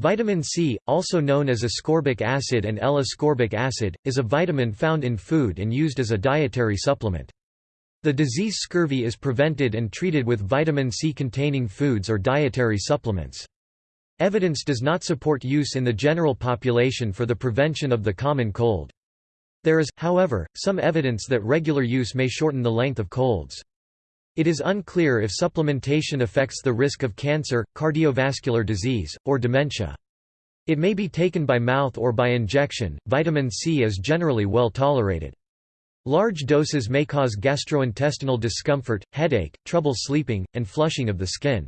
Vitamin C, also known as ascorbic acid and L-ascorbic acid, is a vitamin found in food and used as a dietary supplement. The disease scurvy is prevented and treated with vitamin C-containing foods or dietary supplements. Evidence does not support use in the general population for the prevention of the common cold. There is, however, some evidence that regular use may shorten the length of colds. It is unclear if supplementation affects the risk of cancer, cardiovascular disease, or dementia. It may be taken by mouth or by injection. Vitamin C is generally well tolerated. Large doses may cause gastrointestinal discomfort, headache, trouble sleeping, and flushing of the skin.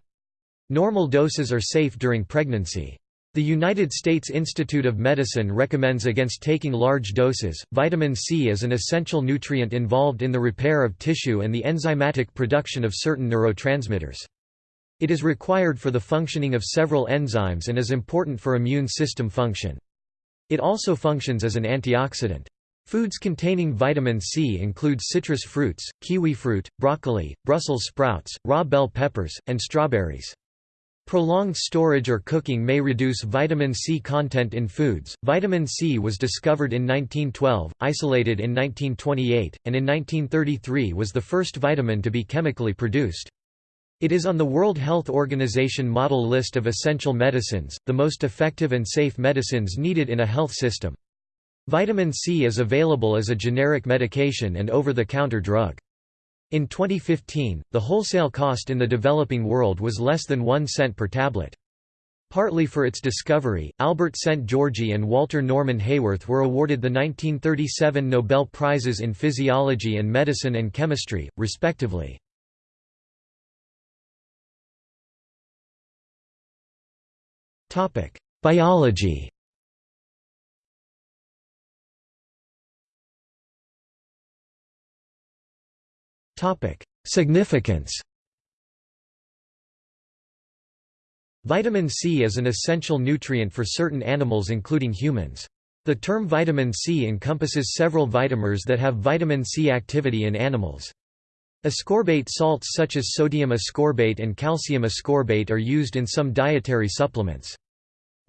Normal doses are safe during pregnancy. The United States Institute of Medicine recommends against taking large doses. Vitamin C is an essential nutrient involved in the repair of tissue and the enzymatic production of certain neurotransmitters. It is required for the functioning of several enzymes and is important for immune system function. It also functions as an antioxidant. Foods containing vitamin C include citrus fruits, kiwi fruit, broccoli, Brussels sprouts, raw bell peppers, and strawberries. Prolonged storage or cooking may reduce vitamin C content in foods. Vitamin C was discovered in 1912, isolated in 1928, and in 1933 was the first vitamin to be chemically produced. It is on the World Health Organization model list of essential medicines, the most effective and safe medicines needed in a health system. Vitamin C is available as a generic medication and over-the-counter drug. In 2015, the wholesale cost in the developing world was less than 1 cent per tablet. Partly for its discovery, Albert Szent-Györgyi and Walter Norman Haworth were awarded the 1937 Nobel Prizes in Physiology and Medicine and Chemistry, respectively. Biology Topic: Significance. Vitamin C is an essential nutrient for certain animals including humans. The term vitamin C encompasses several vitamers that have vitamin C activity in animals. Ascorbate salts such as sodium ascorbate and calcium ascorbate are used in some dietary supplements.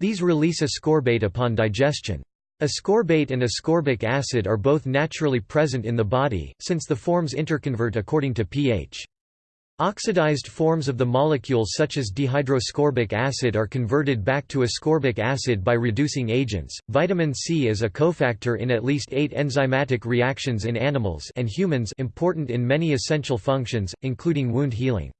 These release ascorbate upon digestion. Ascorbate and ascorbic acid are both naturally present in the body, since the forms interconvert according to pH. Oxidized forms of the molecule such as dehydroascorbic acid are converted back to ascorbic acid by reducing agents. Vitamin C is a cofactor in at least 8 enzymatic reactions in animals and humans important in many essential functions, including wound healing.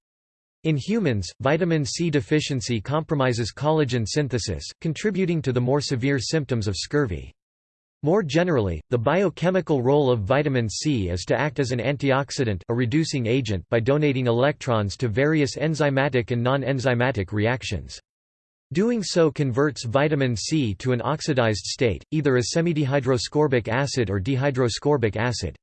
In humans, vitamin C deficiency compromises collagen synthesis, contributing to the more severe symptoms of scurvy. More generally, the biochemical role of vitamin C is to act as an antioxidant a reducing agent by donating electrons to various enzymatic and non-enzymatic reactions. Doing so converts vitamin C to an oxidized state, either as semidehydroascorbic acid or dehydroascorbic acid.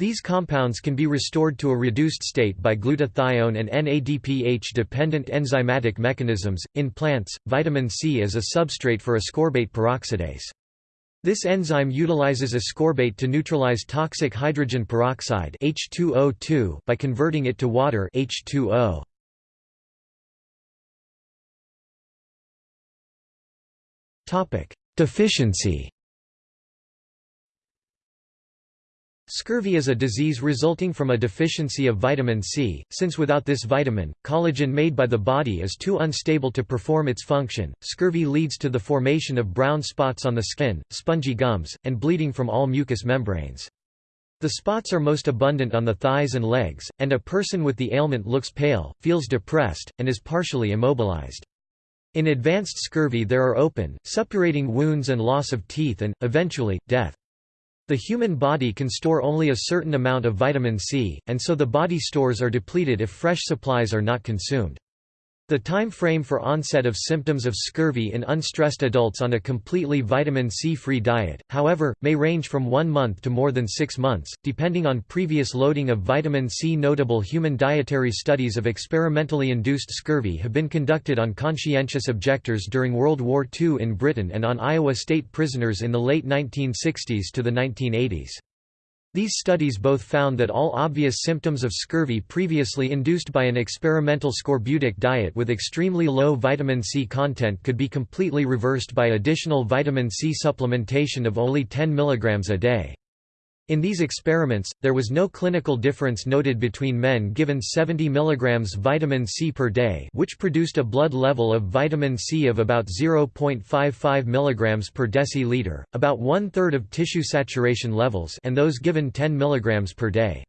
These compounds can be restored to a reduced state by glutathione and NADPH-dependent enzymatic mechanisms. In plants, vitamin C is a substrate for ascorbate peroxidase. This enzyme utilizes ascorbate to neutralize toxic hydrogen peroxide H2O2 by converting it to water H2O. Topic: Deficiency Scurvy is a disease resulting from a deficiency of vitamin C, since without this vitamin, collagen made by the body is too unstable to perform its function. Scurvy leads to the formation of brown spots on the skin, spongy gums, and bleeding from all mucous membranes. The spots are most abundant on the thighs and legs, and a person with the ailment looks pale, feels depressed, and is partially immobilized. In advanced scurvy there are open, suppurating wounds and loss of teeth and, eventually, death. The human body can store only a certain amount of vitamin C, and so the body stores are depleted if fresh supplies are not consumed. The time frame for onset of symptoms of scurvy in unstressed adults on a completely vitamin C-free diet, however, may range from one month to more than six months, depending on previous loading of vitamin C. Notable human dietary studies of experimentally induced scurvy have been conducted on conscientious objectors during World War II in Britain and on Iowa state prisoners in the late 1960s to the 1980s. These studies both found that all obvious symptoms of scurvy previously induced by an experimental scorbutic diet with extremely low vitamin C content could be completely reversed by additional vitamin C supplementation of only 10 mg a day. In these experiments, there was no clinical difference noted between men given 70 mg vitamin C per day which produced a blood level of vitamin C of about 0.55 mg per deciliter, about one-third of tissue saturation levels and those given 10 mg per day.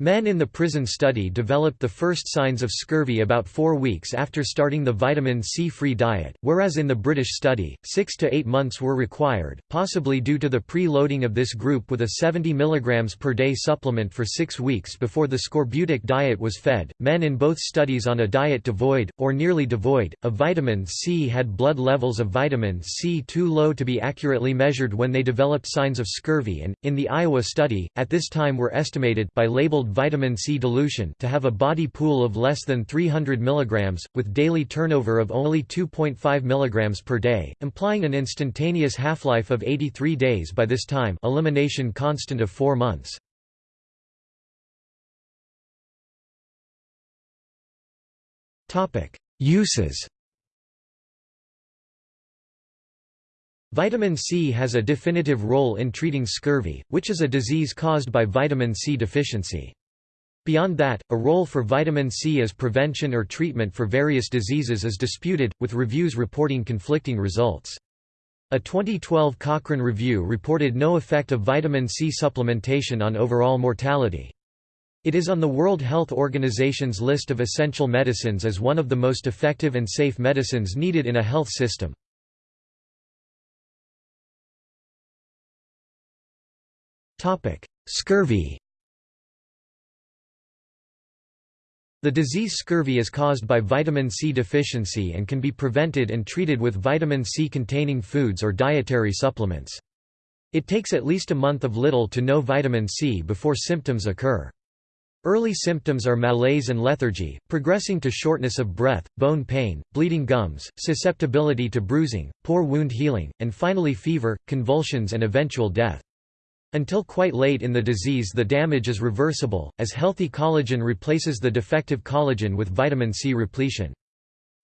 Men in the prison study developed the first signs of scurvy about four weeks after starting the vitamin C-free diet, whereas in the British study, six to eight months were required, possibly due to the pre-loading of this group with a 70 mg per day supplement for six weeks before the scorbutic diet was fed. Men in both studies on a diet devoid, or nearly devoid, of vitamin C had blood levels of vitamin C too low to be accurately measured when they developed signs of scurvy and, in the Iowa study, at this time were estimated by labeled vitamin C dilution to have a body pool of less than 300 mg, with daily turnover of only 2.5 mg per day, implying an instantaneous half-life of 83 days by this time elimination constant of 4 months. Uses Vitamin C has a definitive role in treating scurvy, which is a disease caused by vitamin C deficiency. Beyond that, a role for vitamin C as prevention or treatment for various diseases is disputed, with reviews reporting conflicting results. A 2012 Cochrane review reported no effect of vitamin C supplementation on overall mortality. It is on the World Health Organization's list of essential medicines as one of the most effective and safe medicines needed in a health system. Scurvy The disease scurvy is caused by vitamin C deficiency and can be prevented and treated with vitamin C-containing foods or dietary supplements. It takes at least a month of little to no vitamin C before symptoms occur. Early symptoms are malaise and lethargy, progressing to shortness of breath, bone pain, bleeding gums, susceptibility to bruising, poor wound healing, and finally fever, convulsions and eventual death. Until quite late in the disease the damage is reversible, as healthy collagen replaces the defective collagen with vitamin C repletion.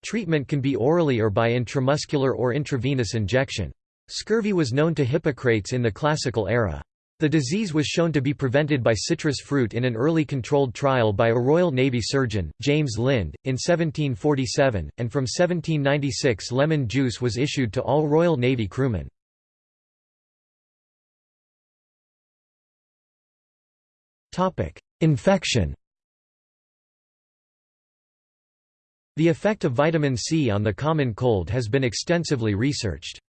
Treatment can be orally or by intramuscular or intravenous injection. Scurvy was known to Hippocrates in the classical era. The disease was shown to be prevented by citrus fruit in an early controlled trial by a Royal Navy surgeon, James Lind, in 1747, and from 1796 lemon juice was issued to all Royal Navy crewmen. Infection The effect of vitamin C on the common cold has been extensively researched.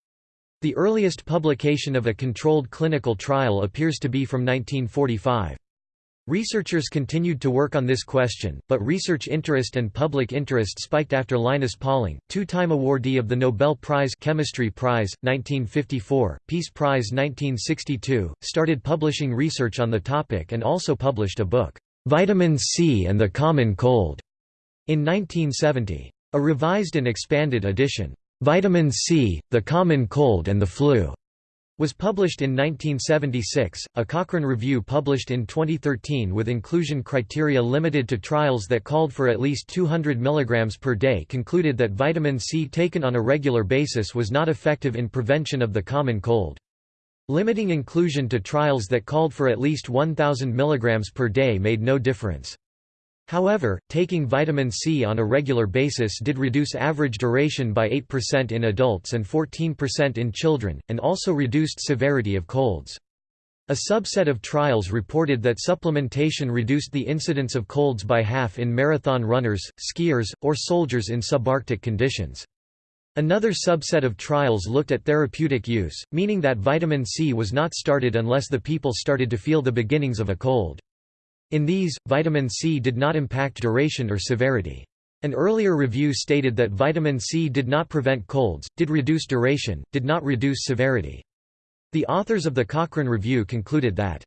The earliest publication of a controlled clinical trial appears to be from 1945. Researchers continued to work on this question, but research interest and public interest spiked after Linus Pauling, two-time awardee of the Nobel Prize Chemistry Prize, 1954, Peace Prize 1962, started publishing research on the topic and also published a book, "'Vitamin C and the Common Cold' in 1970. A revised and expanded edition, "'Vitamin C, the Common Cold and the Flu' was published in 1976. A Cochrane review published in 2013 with inclusion criteria limited to trials that called for at least 200 mg per day concluded that vitamin C taken on a regular basis was not effective in prevention of the common cold. Limiting inclusion to trials that called for at least 1000 mg per day made no difference. However, taking vitamin C on a regular basis did reduce average duration by 8% in adults and 14% in children, and also reduced severity of colds. A subset of trials reported that supplementation reduced the incidence of colds by half in marathon runners, skiers, or soldiers in subarctic conditions. Another subset of trials looked at therapeutic use, meaning that vitamin C was not started unless the people started to feel the beginnings of a cold. In these, vitamin C did not impact duration or severity. An earlier review stated that vitamin C did not prevent colds, did reduce duration, did not reduce severity. The authors of the Cochrane Review concluded that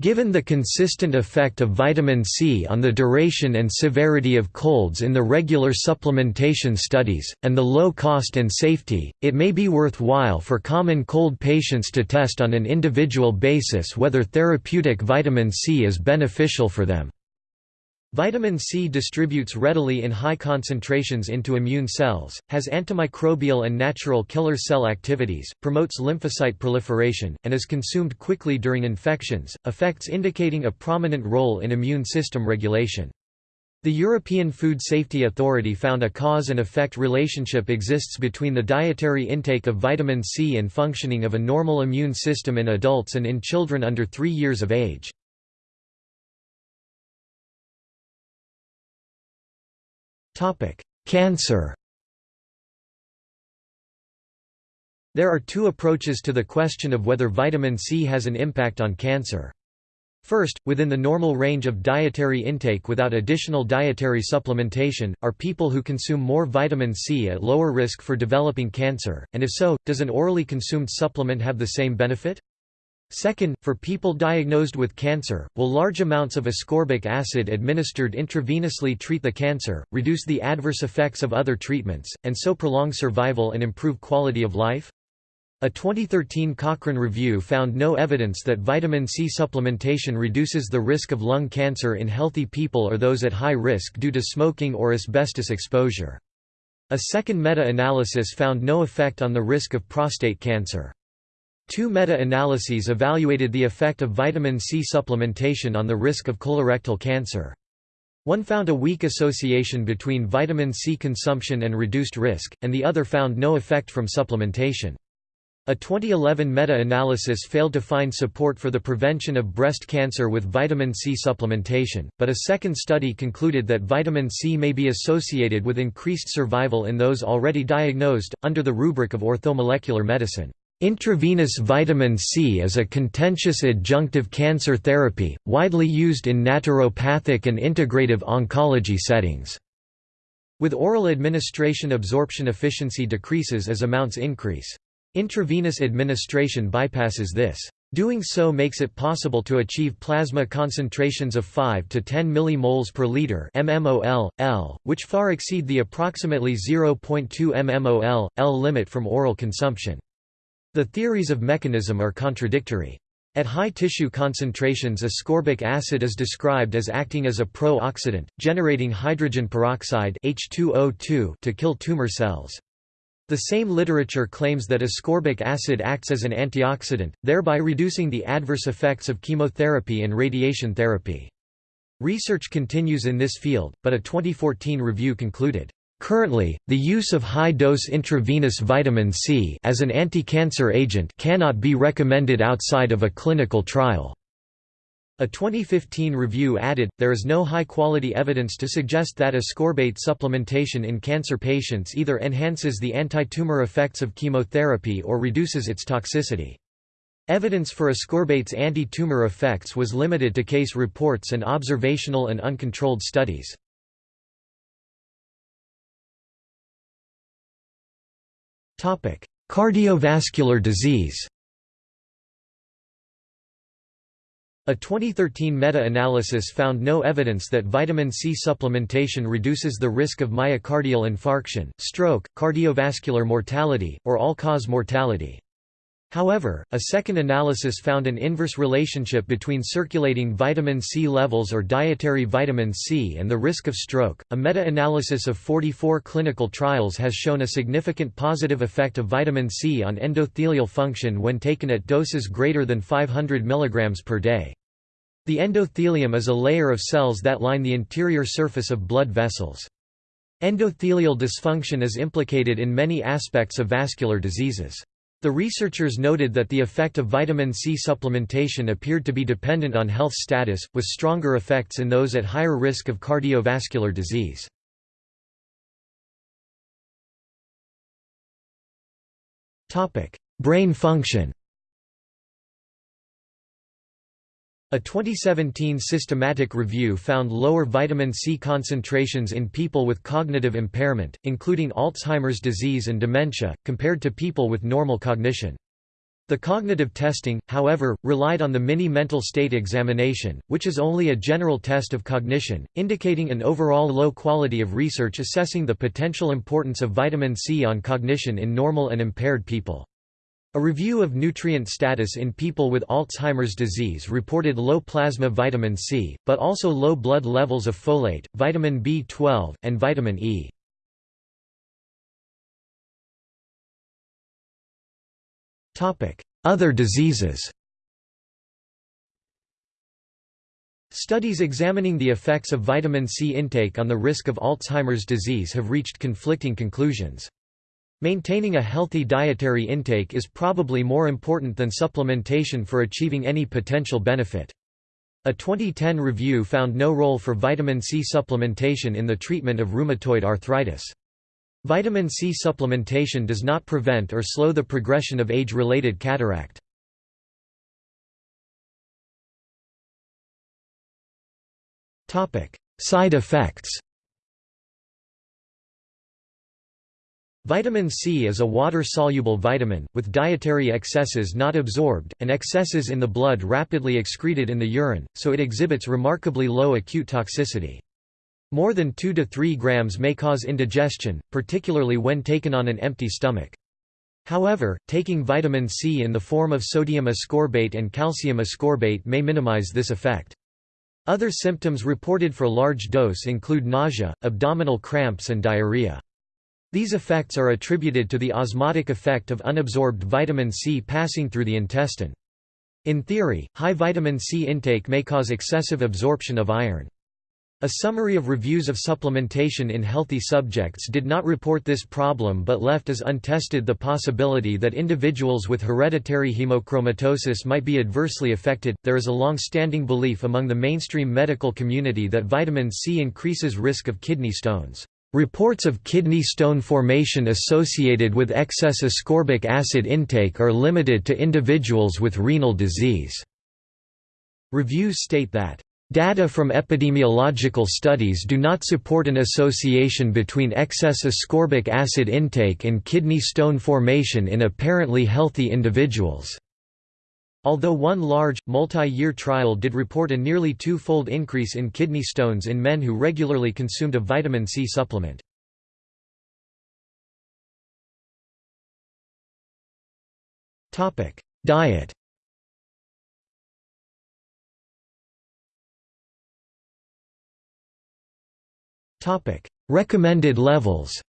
Given the consistent effect of vitamin C on the duration and severity of colds in the regular supplementation studies, and the low cost and safety, it may be worthwhile for common cold patients to test on an individual basis whether therapeutic vitamin C is beneficial for them. Vitamin C distributes readily in high concentrations into immune cells, has antimicrobial and natural killer cell activities, promotes lymphocyte proliferation, and is consumed quickly during infections, effects indicating a prominent role in immune system regulation. The European Food Safety Authority found a cause and effect relationship exists between the dietary intake of vitamin C and functioning of a normal immune system in adults and in children under 3 years of age. Cancer There are two approaches to the question of whether vitamin C has an impact on cancer. First, within the normal range of dietary intake without additional dietary supplementation, are people who consume more vitamin C at lower risk for developing cancer, and if so, does an orally consumed supplement have the same benefit? Second, for people diagnosed with cancer, will large amounts of ascorbic acid administered intravenously treat the cancer, reduce the adverse effects of other treatments, and so prolong survival and improve quality of life? A 2013 Cochrane review found no evidence that vitamin C supplementation reduces the risk of lung cancer in healthy people or those at high risk due to smoking or asbestos exposure. A second meta-analysis found no effect on the risk of prostate cancer. Two meta-analyses evaluated the effect of vitamin C supplementation on the risk of colorectal cancer. One found a weak association between vitamin C consumption and reduced risk, and the other found no effect from supplementation. A 2011 meta-analysis failed to find support for the prevention of breast cancer with vitamin C supplementation, but a second study concluded that vitamin C may be associated with increased survival in those already diagnosed, under the rubric of orthomolecular medicine. Intravenous vitamin C is a contentious adjunctive cancer therapy, widely used in naturopathic and integrative oncology settings. With oral administration absorption efficiency decreases as amounts increase. Intravenous administration bypasses this. Doing so makes it possible to achieve plasma concentrations of 5 to 10 millimoles per liter mmol, L, which far exceed the approximately 0.2 mmol, L limit from oral consumption. The theories of mechanism are contradictory. At high tissue concentrations ascorbic acid is described as acting as a pro-oxidant, generating hydrogen peroxide H2O2 to kill tumor cells. The same literature claims that ascorbic acid acts as an antioxidant, thereby reducing the adverse effects of chemotherapy and radiation therapy. Research continues in this field, but a 2014 review concluded, Currently, the use of high-dose intravenous vitamin C as an anti-cancer agent cannot be recommended outside of a clinical trial. A 2015 review added, there is no high-quality evidence to suggest that ascorbate supplementation in cancer patients either enhances the anti-tumor effects of chemotherapy or reduces its toxicity. Evidence for ascorbate's anti-tumor effects was limited to case reports and observational and uncontrolled studies. Cardiovascular disease A 2013 meta-analysis found no evidence that vitamin C supplementation reduces the risk of myocardial infarction, stroke, cardiovascular mortality, or all-cause mortality. However, a second analysis found an inverse relationship between circulating vitamin C levels or dietary vitamin C and the risk of stroke. A meta analysis of 44 clinical trials has shown a significant positive effect of vitamin C on endothelial function when taken at doses greater than 500 mg per day. The endothelium is a layer of cells that line the interior surface of blood vessels. Endothelial dysfunction is implicated in many aspects of vascular diseases. The researchers noted that the effect of vitamin C supplementation appeared to be dependent on health status, with stronger effects in those at higher risk of cardiovascular disease. Brain function A 2017 systematic review found lower vitamin C concentrations in people with cognitive impairment, including Alzheimer's disease and dementia, compared to people with normal cognition. The cognitive testing, however, relied on the mini mental state examination, which is only a general test of cognition, indicating an overall low quality of research assessing the potential importance of vitamin C on cognition in normal and impaired people. A review of nutrient status in people with Alzheimer's disease reported low plasma vitamin C, but also low blood levels of folate, vitamin B12, and vitamin E. Other diseases Studies examining the effects of vitamin C intake on the risk of Alzheimer's disease have reached conflicting conclusions. Maintaining a healthy dietary intake is probably more important than supplementation for achieving any potential benefit. A 2010 review found no role for vitamin C supplementation in the treatment of rheumatoid arthritis. Vitamin C supplementation does not prevent or slow the progression of age-related cataract. Side effects Vitamin C is a water-soluble vitamin, with dietary excesses not absorbed, and excesses in the blood rapidly excreted in the urine, so it exhibits remarkably low acute toxicity. More than 2 to 3 grams may cause indigestion, particularly when taken on an empty stomach. However, taking vitamin C in the form of sodium ascorbate and calcium ascorbate may minimize this effect. Other symptoms reported for large dose include nausea, abdominal cramps and diarrhea. These effects are attributed to the osmotic effect of unabsorbed vitamin C passing through the intestine. In theory, high vitamin C intake may cause excessive absorption of iron. A summary of reviews of supplementation in healthy subjects did not report this problem but left as untested the possibility that individuals with hereditary hemochromatosis might be adversely affected. There is a long standing belief among the mainstream medical community that vitamin C increases risk of kidney stones. Reports of kidney stone formation associated with excess ascorbic acid intake are limited to individuals with renal disease. Reviews state that Data from epidemiological studies do not support an association between excess ascorbic acid intake and kidney stone formation in apparently healthy individuals. Although one large, multi-year trial did report a nearly two-fold increase in kidney stones in men who regularly consumed a vitamin C supplement. Diet Recommended levels.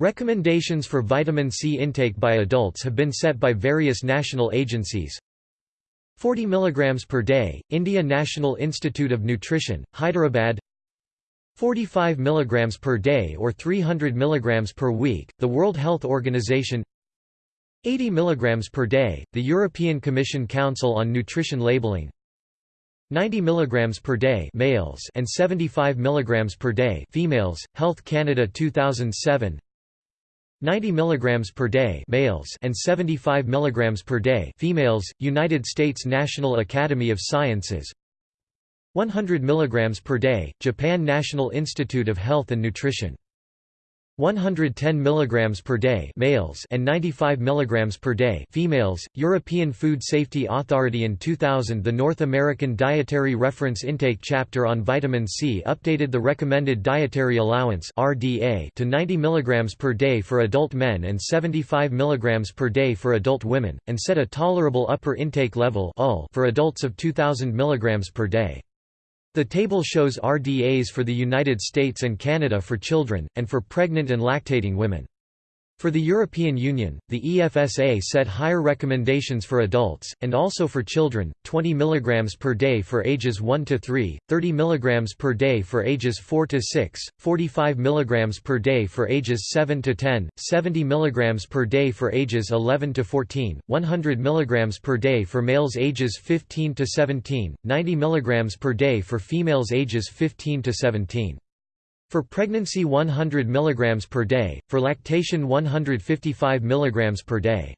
Recommendations for vitamin C intake by adults have been set by various national agencies. 40 mg per day, India National Institute of Nutrition, Hyderabad. 45 mg per day or 300 mg per week, the World Health Organization. 80 mg per day, the European Commission Council on Nutrition Labeling. 90 mg per day males and 75 mg per day females Health Canada 2007 90 mg per day males and 75 mg per day females United States National Academy of Sciences. 100 mg per day Japan National Institute of Health and Nutrition 110 mg per day males and 95 mg per day females. European Food Safety Authority in 2000 the North American Dietary Reference Intake chapter on vitamin C updated the recommended dietary allowance RDA to 90 mg per day for adult men and 75 mg per day for adult women and set a tolerable upper intake level for adults of 2000 mg per day the table shows RDAs for the United States and Canada for children, and for pregnant and lactating women. For the European Union, the EFSA set higher recommendations for adults, and also for children, 20 mg per day for ages 1 to 3, 30 mg per day for ages 4 to 6, 45 mg per day for ages 7 to 10, 70 mg per day for ages 11 to 14, 100 mg per day for males ages 15 to 17, 90 mg per day for females ages 15 to 17. For pregnancy 100 mg per day, for lactation 155 mg per day.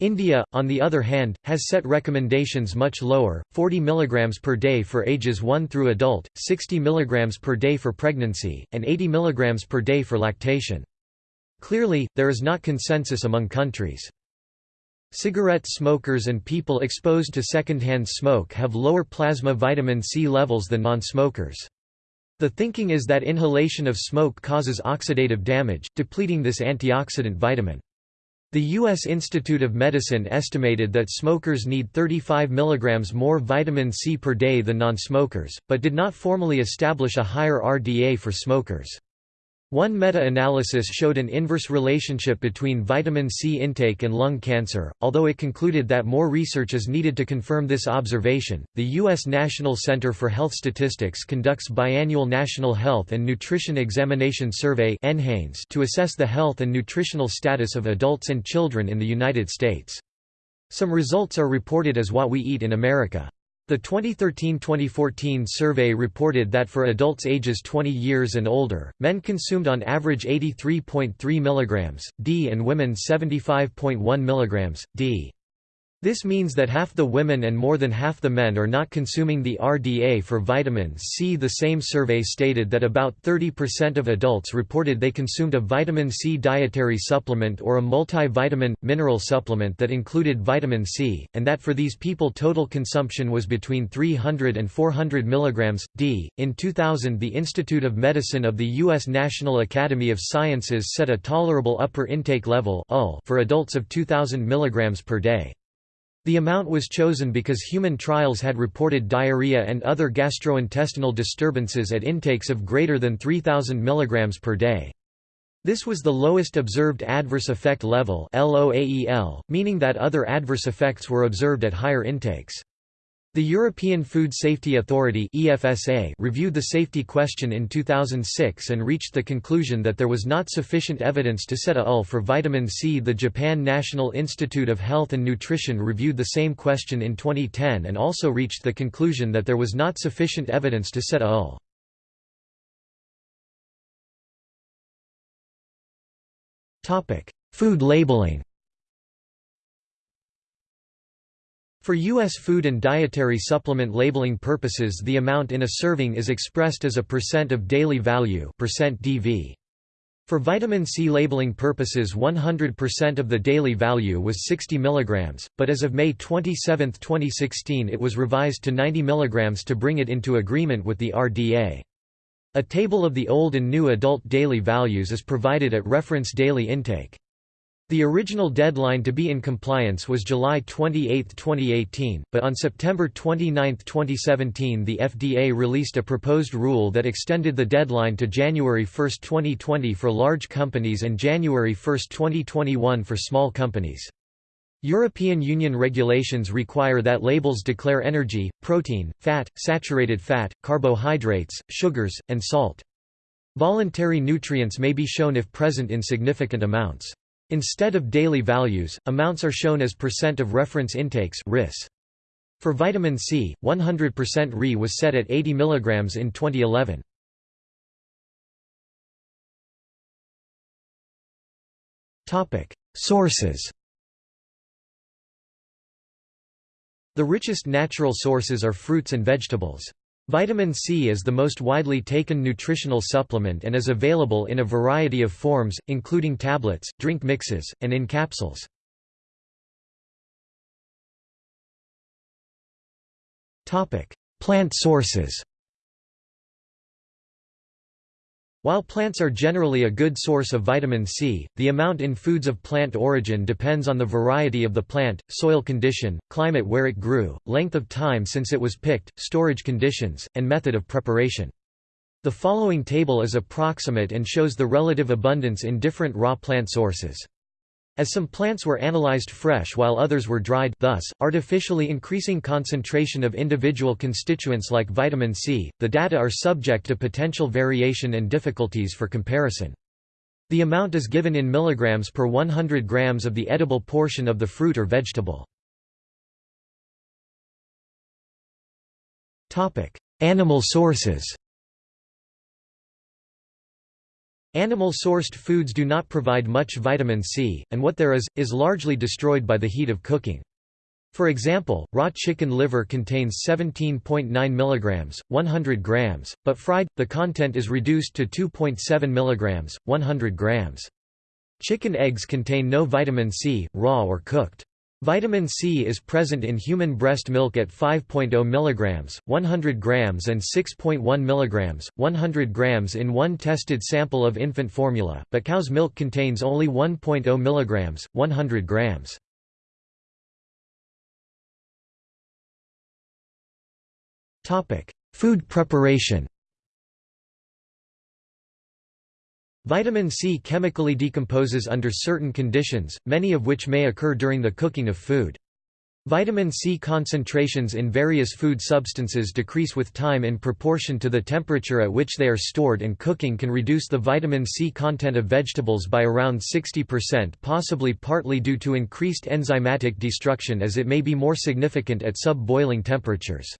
India, on the other hand, has set recommendations much lower, 40 mg per day for ages 1 through adult, 60 mg per day for pregnancy, and 80 mg per day for lactation. Clearly, there is not consensus among countries. Cigarette smokers and people exposed to secondhand smoke have lower plasma vitamin C levels than non-smokers. The thinking is that inhalation of smoke causes oxidative damage, depleting this antioxidant vitamin. The U.S. Institute of Medicine estimated that smokers need 35 mg more vitamin C per day than non-smokers, but did not formally establish a higher RDA for smokers. One meta-analysis showed an inverse relationship between vitamin C intake and lung cancer, although it concluded that more research is needed to confirm this observation. The U.S. National Center for Health Statistics conducts biannual National Health and Nutrition Examination Survey (NHANES) to assess the health and nutritional status of adults and children in the United States. Some results are reported as What We Eat in America. The 2013–2014 survey reported that for adults ages 20 years and older, men consumed on average 83.3 mg, d and women 75.1 mg, d. This means that half the women and more than half the men are not consuming the RDA for vitamin C. The same survey stated that about 30% of adults reported they consumed a vitamin C dietary supplement or a multivitamin, mineral supplement that included vitamin C, and that for these people total consumption was between 300 and 400 mg, d. In 2000 the Institute of Medicine of the U.S. National Academy of Sciences set a tolerable upper intake level for adults of 2000 mg per day. The amount was chosen because human trials had reported diarrhea and other gastrointestinal disturbances at intakes of greater than 3000 mg per day. This was the lowest observed adverse effect level meaning that other adverse effects were observed at higher intakes. The European Food Safety Authority (EFSA) reviewed the safety question in 2006 and reached the conclusion that there was not sufficient evidence to set a UL for vitamin C. The Japan National Institute of Health and Nutrition reviewed the same question in 2010 and also reached the conclusion that there was not sufficient evidence to set a UL. Topic: Food labeling. For U.S. food and dietary supplement labeling purposes the amount in a serving is expressed as a percent of daily value percent DV. For vitamin C labeling purposes 100% of the daily value was 60 mg, but as of May 27, 2016 it was revised to 90 mg to bring it into agreement with the RDA. A table of the old and new adult daily values is provided at reference daily intake. The original deadline to be in compliance was July 28, 2018, but on September 29, 2017 the FDA released a proposed rule that extended the deadline to January 1, 2020 for large companies and January 1, 2021 for small companies. European Union regulations require that labels declare energy, protein, fat, saturated fat, carbohydrates, sugars, and salt. Voluntary nutrients may be shown if present in significant amounts. Instead of daily values, amounts are shown as percent of reference intakes RIS. For vitamin C, 100% Ri was set at 80 mg in 2011. Sources The richest natural sources are fruits and vegetables. Vitamin C is the most widely taken nutritional supplement and is available in a variety of forms, including tablets, drink mixes, and in capsules. Plant sources While plants are generally a good source of vitamin C, the amount in foods of plant origin depends on the variety of the plant, soil condition, climate where it grew, length of time since it was picked, storage conditions, and method of preparation. The following table is approximate and shows the relative abundance in different raw plant sources. As some plants were analyzed fresh while others were dried thus, artificially increasing concentration of individual constituents like vitamin C, the data are subject to potential variation and difficulties for comparison. The amount is given in milligrams per 100 grams of the edible portion of the fruit or vegetable. Animal sources Animal-sourced foods do not provide much vitamin C, and what there is, is largely destroyed by the heat of cooking. For example, raw chicken liver contains 17.9 mg, 100 grams, but fried, the content is reduced to 2.7 mg, 100 grams. Chicken eggs contain no vitamin C, raw or cooked. Vitamin C is present in human breast milk at 5.0 mg, 100 grams and 6.1 mg, 100 grams in one tested sample of infant formula, but cow's milk contains only 1.0 mg, 100 grams. Food preparation Vitamin C chemically decomposes under certain conditions, many of which may occur during the cooking of food. Vitamin C concentrations in various food substances decrease with time in proportion to the temperature at which they are stored and cooking can reduce the vitamin C content of vegetables by around 60% possibly partly due to increased enzymatic destruction as it may be more significant at sub-boiling temperatures.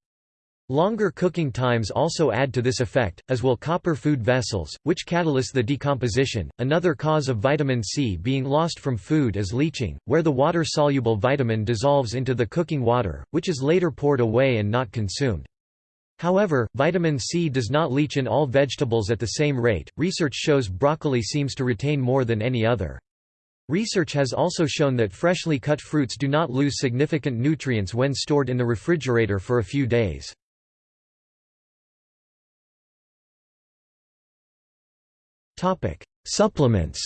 Longer cooking times also add to this effect, as will copper food vessels, which catalyze the decomposition. Another cause of vitamin C being lost from food is leaching, where the water-soluble vitamin dissolves into the cooking water, which is later poured away and not consumed. However, vitamin C does not leach in all vegetables at the same rate. Research shows broccoli seems to retain more than any other. Research has also shown that freshly cut fruits do not lose significant nutrients when stored in the refrigerator for a few days. Supplements.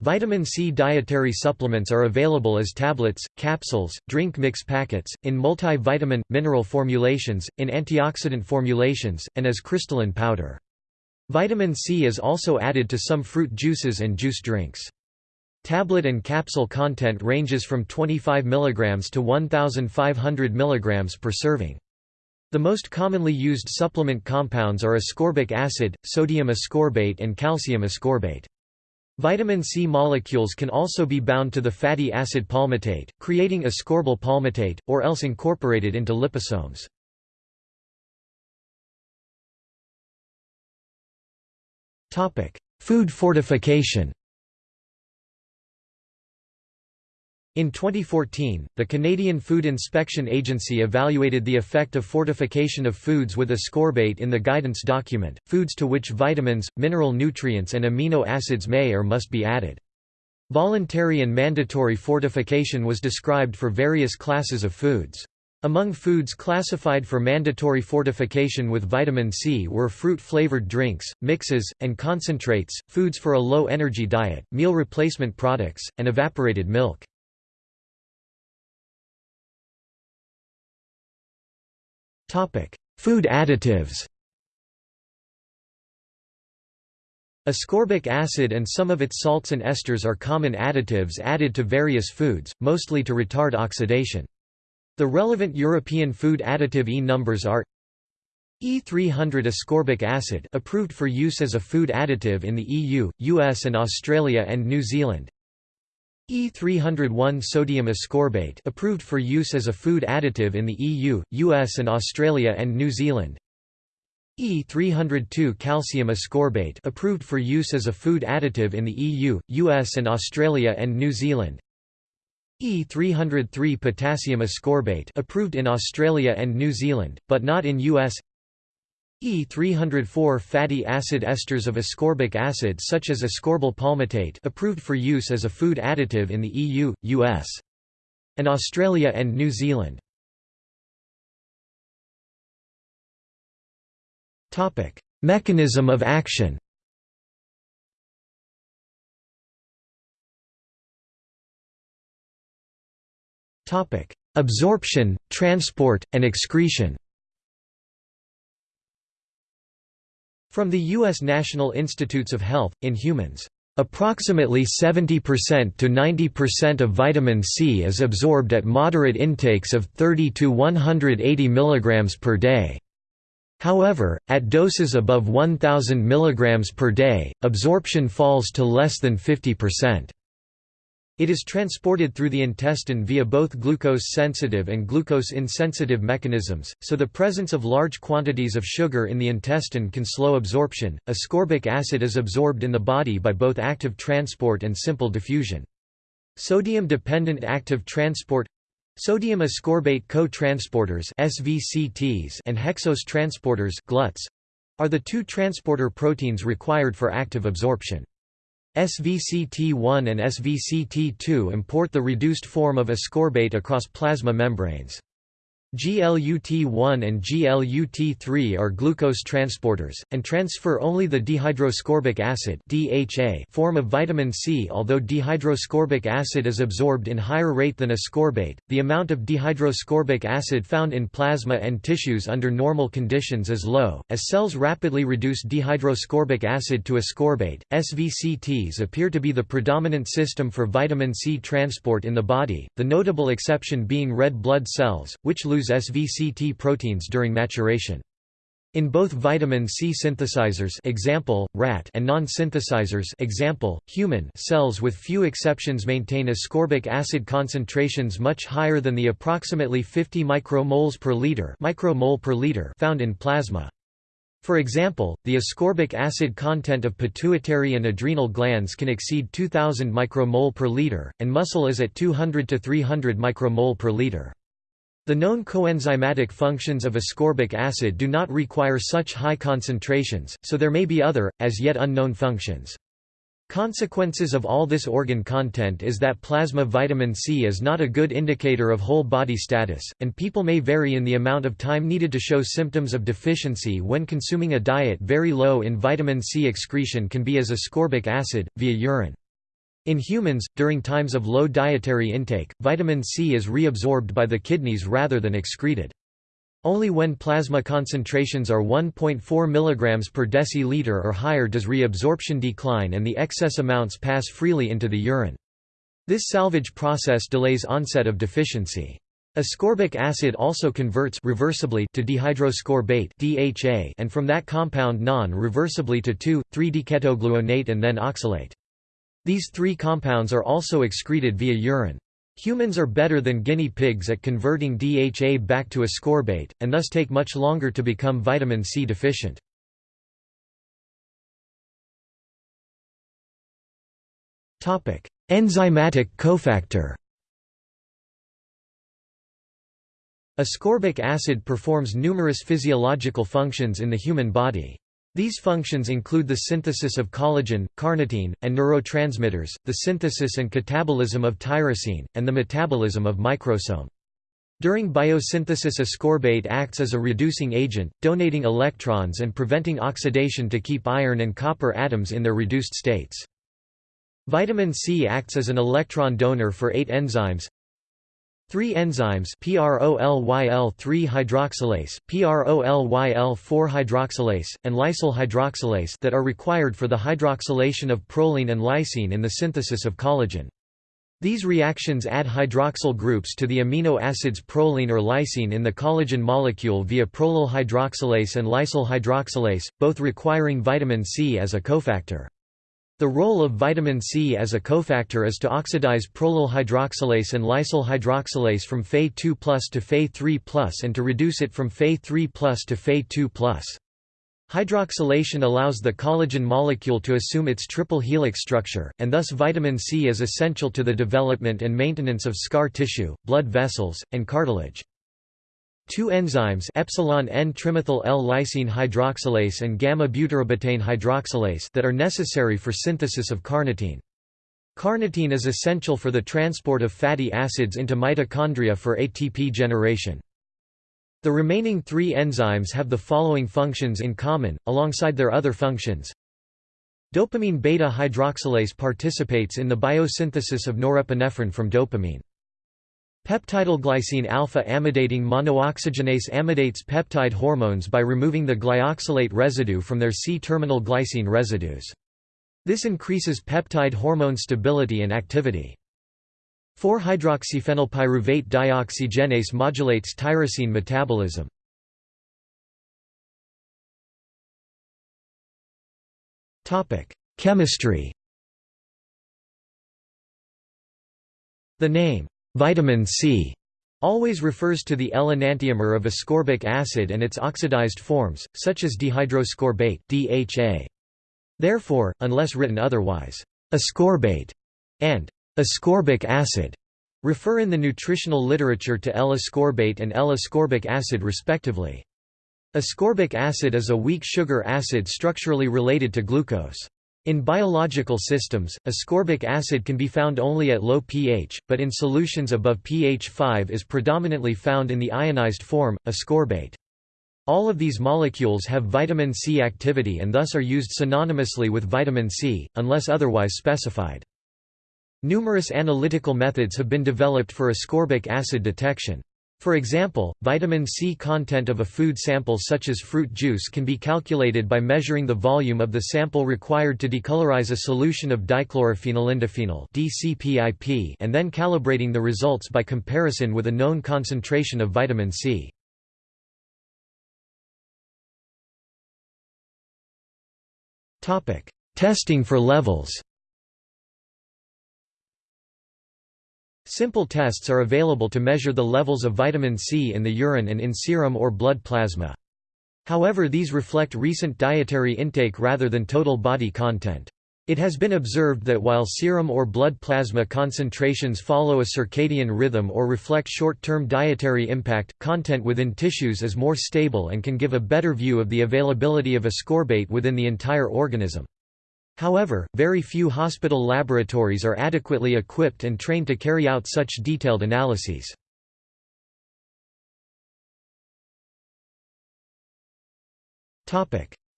Vitamin C dietary supplements are available as tablets, capsules, drink mix packets, in multi-vitamin, mineral formulations, in antioxidant formulations, and as crystalline powder. Vitamin C is also added to some fruit juices and juice drinks. Tablet and capsule content ranges from 25 mg to 1,500 mg per serving. The most commonly used supplement compounds are ascorbic acid, sodium ascorbate and calcium ascorbate. Vitamin C molecules can also be bound to the fatty acid palmitate, creating ascorbyl palmitate, or else incorporated into liposomes. Food fortification In 2014, the Canadian Food Inspection Agency evaluated the effect of fortification of foods with ascorbate in the guidance document, foods to which vitamins, mineral nutrients and amino acids may or must be added. Voluntary and mandatory fortification was described for various classes of foods. Among foods classified for mandatory fortification with vitamin C were fruit-flavored drinks, mixes, and concentrates, foods for a low-energy diet, meal replacement products, and evaporated milk. Food additives Ascorbic acid and some of its salts and esters are common additives added to various foods, mostly to retard oxidation. The relevant European food additive E numbers are E300 ascorbic acid approved for use as a food additive in the EU, US and Australia and New Zealand E301 sodium ascorbate approved for use as a food additive in the EU, US and Australia and New Zealand. E302 calcium ascorbate approved for use as a food additive in the EU, US and Australia and New Zealand. E303 potassium ascorbate approved in Australia and New Zealand, but not in US E304 fatty acid esters of ascorbic acid such as ascorbyl palmitate approved for use as a food additive in the EU, US, and Australia and New Zealand. Topic: Mechanism of action. Topic: Absorption, transport, and excretion. From the U.S. National Institutes of Health, in humans, approximately 70% to 90% of vitamin C is absorbed at moderate intakes of 30 to 180 mg per day. However, at doses above 1000 mg per day, absorption falls to less than 50%. It is transported through the intestine via both glucose-sensitive and glucose-insensitive mechanisms, so the presence of large quantities of sugar in the intestine can slow absorption. Ascorbic acid is absorbed in the body by both active transport and simple diffusion. Sodium-dependent active transport Sodium ascorbate co-transporters (SVCTs) and hexose transporters (GLUTs) are the two transporter proteins required for active absorption. SVCT1 and SVCT2 import the reduced form of ascorbate across plasma membranes. GLUT1 and GLUT3 are glucose transporters, and transfer only the dehydroascorbic acid DHA form of vitamin C. Although dehydroascorbic acid is absorbed in higher rate than ascorbate, the amount of dehydroascorbic acid found in plasma and tissues under normal conditions is low. As cells rapidly reduce dehydroascorbic acid to ascorbate, SVCTs appear to be the predominant system for vitamin C transport in the body, the notable exception being red blood cells, which lose SVCT proteins during maturation. In both vitamin C synthesizers example, rat and non-synthesizers example, human cells with few exceptions maintain ascorbic acid concentrations much higher than the approximately 50 micromoles per liter, micromole per liter found in plasma. For example, the ascorbic acid content of pituitary and adrenal glands can exceed 2000 micromole per liter, and muscle is at 200 to 300 micromole per liter. The known coenzymatic functions of ascorbic acid do not require such high concentrations, so there may be other, as yet unknown functions. Consequences of all this organ content is that plasma vitamin C is not a good indicator of whole body status, and people may vary in the amount of time needed to show symptoms of deficiency when consuming a diet very low in vitamin C excretion can be as ascorbic acid, via urine. In humans, during times of low dietary intake, vitamin C is reabsorbed by the kidneys rather than excreted. Only when plasma concentrations are 1.4 mg per deciliter or higher does reabsorption decline and the excess amounts pass freely into the urine. This salvage process delays onset of deficiency. Ascorbic acid also converts reversibly to dehydroascorbate DHA and from that compound non-reversibly to 2,3-diketogulonate and then oxalate. These three compounds are also excreted via urine. Humans are better than guinea pigs at converting DHA back to ascorbate, and thus take much longer to become vitamin C deficient. Enzymatic cofactor Ascorbic acid performs numerous physiological functions in the human body. These functions include the synthesis of collagen, carnitine, and neurotransmitters, the synthesis and catabolism of tyrosine, and the metabolism of microsome. During biosynthesis ascorbate acts as a reducing agent, donating electrons and preventing oxidation to keep iron and copper atoms in their reduced states. Vitamin C acts as an electron donor for eight enzymes Three enzymes PROLYL3-hydroxylase, PROLYL4-hydroxylase, and lysyl hydroxylase that are required for the hydroxylation of proline and lysine in the synthesis of collagen. These reactions add hydroxyl groups to the amino acids proline or lysine in the collagen molecule via prolyl hydroxylase and lysyl hydroxylase, both requiring vitamin C as a cofactor. The role of vitamin C as a cofactor is to oxidize prolyl hydroxylase and lysyl hydroxylase from Fe2+ to Fe3+ and to reduce it from Fe3+ to Fe2+. Hydroxylation allows the collagen molecule to assume its triple helix structure, and thus vitamin C is essential to the development and maintenance of scar tissue, blood vessels, and cartilage. Two enzymes epsilon N-trimethyl L-lysine hydroxylase and gamma-butyrobetaine hydroxylase that are necessary for synthesis of carnitine. Carnitine is essential for the transport of fatty acids into mitochondria for ATP generation. The remaining three enzymes have the following functions in common, alongside their other functions. Dopamine beta-hydroxylase participates in the biosynthesis of norepinephrine from dopamine. Peptidylglycine alpha-amidating monooxygenase amidates peptide hormones by removing the glyoxylate residue from their C-terminal glycine residues. This increases peptide hormone stability and activity. 4-hydroxyphenylpyruvate dioxygenase modulates tyrosine metabolism. Chemistry The name, Vitamin C always refers to the L-enantiomer of ascorbic acid and its oxidized forms, such as dehydroascorbate DHA. Therefore, unless written otherwise, ascorbate and ascorbic acid refer in the nutritional literature to L-ascorbate and L-ascorbic acid respectively. Ascorbic acid is a weak sugar acid structurally related to glucose. In biological systems, ascorbic acid can be found only at low pH, but in solutions above pH 5 is predominantly found in the ionized form, ascorbate. All of these molecules have vitamin C activity and thus are used synonymously with vitamin C, unless otherwise specified. Numerous analytical methods have been developed for ascorbic acid detection. For example, vitamin C content of a food sample such as fruit juice can be calculated by measuring the volume of the sample required to decolorize a solution of dichlorophenolindophenol and then calibrating the results by comparison with a known concentration of vitamin C. Testing for levels Simple tests are available to measure the levels of vitamin C in the urine and in serum or blood plasma. However these reflect recent dietary intake rather than total body content. It has been observed that while serum or blood plasma concentrations follow a circadian rhythm or reflect short-term dietary impact, content within tissues is more stable and can give a better view of the availability of ascorbate within the entire organism. However, very few hospital laboratories are adequately equipped and trained to carry out such detailed analyses.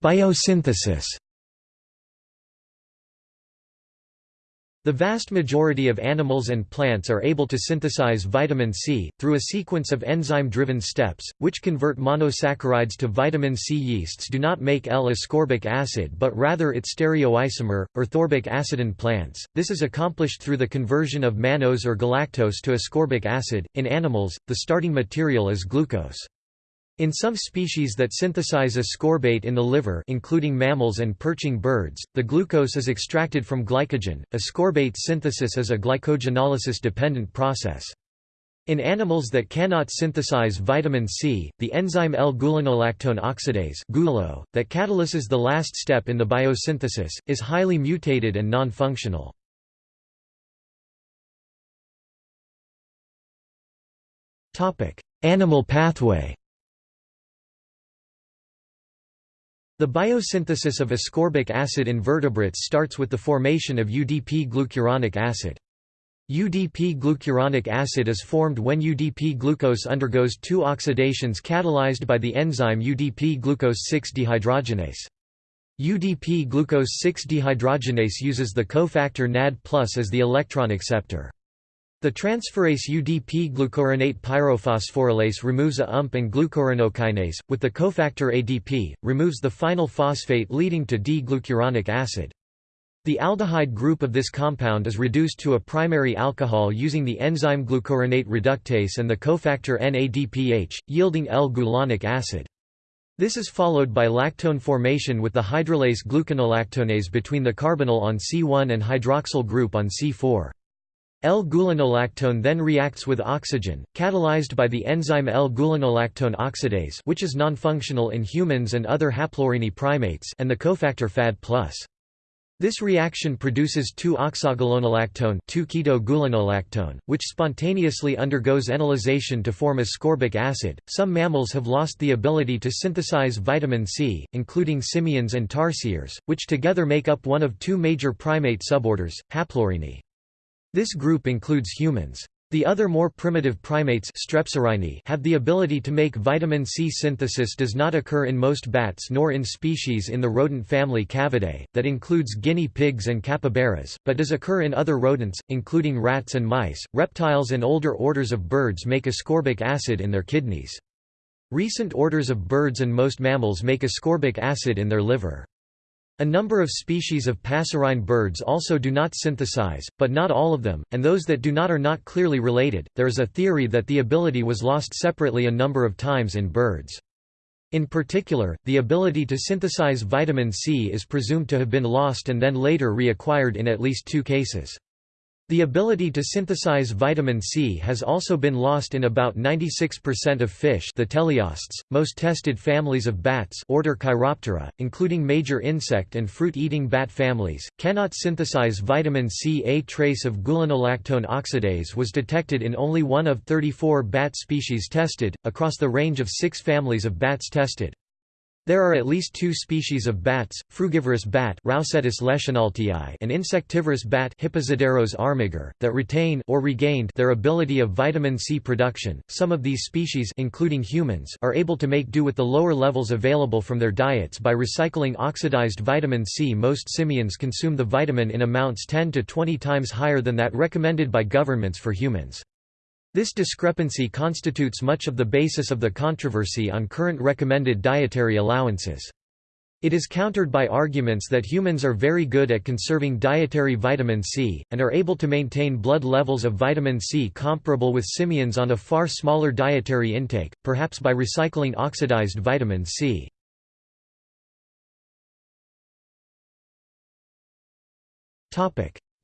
Biosynthesis The vast majority of animals and plants are able to synthesize vitamin C, through a sequence of enzyme-driven steps, which convert monosaccharides to vitamin C. Yeasts do not make L-ascorbic acid but rather its stereoisomer, erythorbic acid in plants. This is accomplished through the conversion of mannose or galactose to ascorbic acid. In animals, the starting material is glucose. In some species that synthesize ascorbate in the liver including mammals and perching birds, the glucose is extracted from glycogen. Ascorbate synthesis is a glycogenolysis-dependent process. In animals that cannot synthesize vitamin C, the enzyme L-gulonolactone oxidase that catalyses the last step in the biosynthesis, is highly mutated and non-functional. Animal pathway The biosynthesis of ascorbic acid in vertebrates starts with the formation of UDP glucuronic acid. UDP glucuronic acid is formed when UDP glucose undergoes two oxidations catalyzed by the enzyme UDP glucose 6 dehydrogenase. UDP glucose 6 dehydrogenase uses the cofactor NAD+ as the electron acceptor. The transferase UDP-glucuronate pyrophosphorylase removes a UMP and glucuronokinase, with the cofactor ADP, removes the final phosphate leading to D-glucuronic acid. The aldehyde group of this compound is reduced to a primary alcohol using the enzyme glucuronate reductase and the cofactor NADPH, yielding L-gulonic acid. This is followed by lactone formation with the hydrolase gluconolactonase between the carbonyl on C1 and hydroxyl group on C4. L-gulonolactone then reacts with oxygen, catalyzed by the enzyme L-gulonolactone oxidase which is nonfunctional in humans and other haplorhini primates and the cofactor FAD+. This reaction produces 2-oxogulonolactone 2-keto-gulonolactone, which spontaneously undergoes enolization to form ascorbic acid. Some mammals have lost the ability to synthesize vitamin C, including simians and tarsiers, which together make up one of two major primate suborders, Haplorhini. This group includes humans. The other more primitive primates have the ability to make vitamin C. Synthesis does not occur in most bats nor in species in the rodent family Cavidae, that includes guinea pigs and capybaras, but does occur in other rodents, including rats and mice. Reptiles and older orders of birds make ascorbic acid in their kidneys. Recent orders of birds and most mammals make ascorbic acid in their liver. A number of species of passerine birds also do not synthesize, but not all of them, and those that do not are not clearly related. There is a theory that the ability was lost separately a number of times in birds. In particular, the ability to synthesize vitamin C is presumed to have been lost and then later reacquired in at least two cases. The ability to synthesize vitamin C has also been lost in about 96% of fish the teleosts, most tested families of bats order Chiroptera, including major insect and fruit-eating bat families, cannot synthesize vitamin C. A trace of gulonolactone oxidase was detected in only one of 34 bat species tested, across the range of six families of bats tested. There are at least two species of bats, frugivorous bat and insectivorous bat armiger, that retain or regained their ability of vitamin C production. Some of these species including humans are able to make do with the lower levels available from their diets by recycling oxidized vitamin C. Most simians consume the vitamin in amounts 10 to 20 times higher than that recommended by governments for humans. This discrepancy constitutes much of the basis of the controversy on current recommended dietary allowances. It is countered by arguments that humans are very good at conserving dietary vitamin C, and are able to maintain blood levels of vitamin C comparable with simians on a far smaller dietary intake, perhaps by recycling oxidized vitamin C.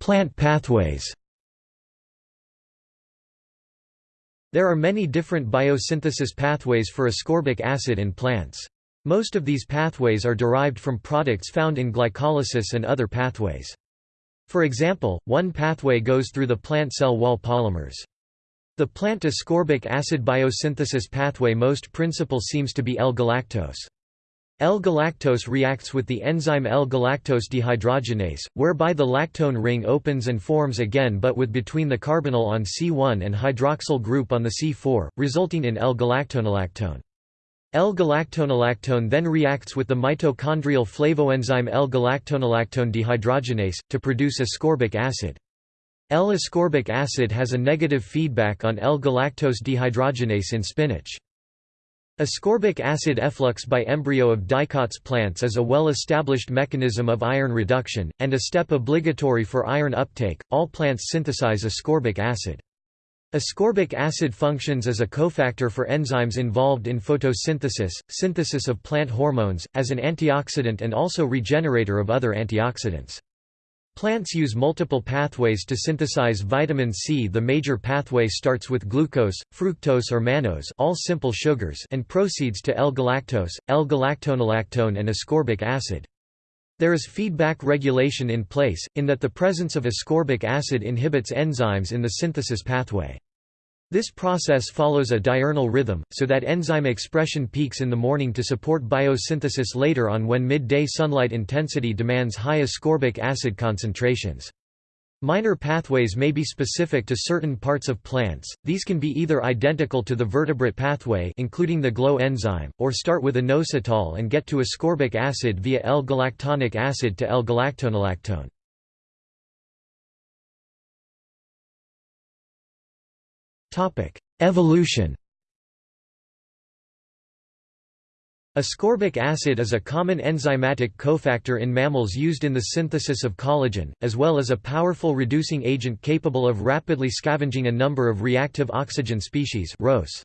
Plant pathways There are many different biosynthesis pathways for ascorbic acid in plants. Most of these pathways are derived from products found in glycolysis and other pathways. For example, one pathway goes through the plant cell wall polymers. The plant ascorbic acid biosynthesis pathway most principal seems to be L-galactose. L-galactose reacts with the enzyme L-galactose dehydrogenase, whereby the lactone ring opens and forms again but with between the carbonyl on C1 and hydroxyl group on the C4, resulting in L-galactonolactone. L-galactonolactone then reacts with the mitochondrial flavoenzyme L-galactonolactone dehydrogenase, to produce ascorbic acid. L-ascorbic acid has a negative feedback on L-galactose dehydrogenase in spinach. Ascorbic acid efflux by embryo of dicots plants is a well-established mechanism of iron reduction, and a step obligatory for iron uptake. All plants synthesize ascorbic acid. Ascorbic acid functions as a cofactor for enzymes involved in photosynthesis, synthesis of plant hormones, as an antioxidant and also regenerator of other antioxidants. Plants use multiple pathways to synthesize vitamin C. The major pathway starts with glucose, fructose or mannose, all simple sugars, and proceeds to L-galactose, L-galactonolactone and ascorbic acid. There is feedback regulation in place, in that the presence of ascorbic acid inhibits enzymes in the synthesis pathway. This process follows a diurnal rhythm, so that enzyme expression peaks in the morning to support biosynthesis later on when midday sunlight intensity demands high ascorbic acid concentrations. Minor pathways may be specific to certain parts of plants, these can be either identical to the vertebrate pathway including the GLO enzyme, or start with inositol and get to ascorbic acid via L-galactonic acid to L-galactonolactone. Topic: Evolution. Ascorbic acid is a common enzymatic cofactor in mammals used in the synthesis of collagen, as well as a powerful reducing agent capable of rapidly scavenging a number of reactive oxygen species ROS.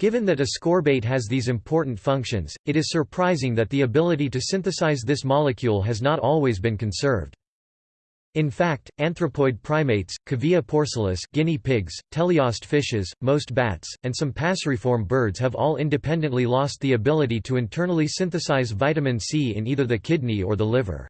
Given that ascorbate has these important functions, it is surprising that the ability to synthesize this molecule has not always been conserved. In fact, anthropoid primates, Cavia porcellus guinea pigs, teleost fishes, most bats, and some passeriform birds have all independently lost the ability to internally synthesize vitamin C in either the kidney or the liver.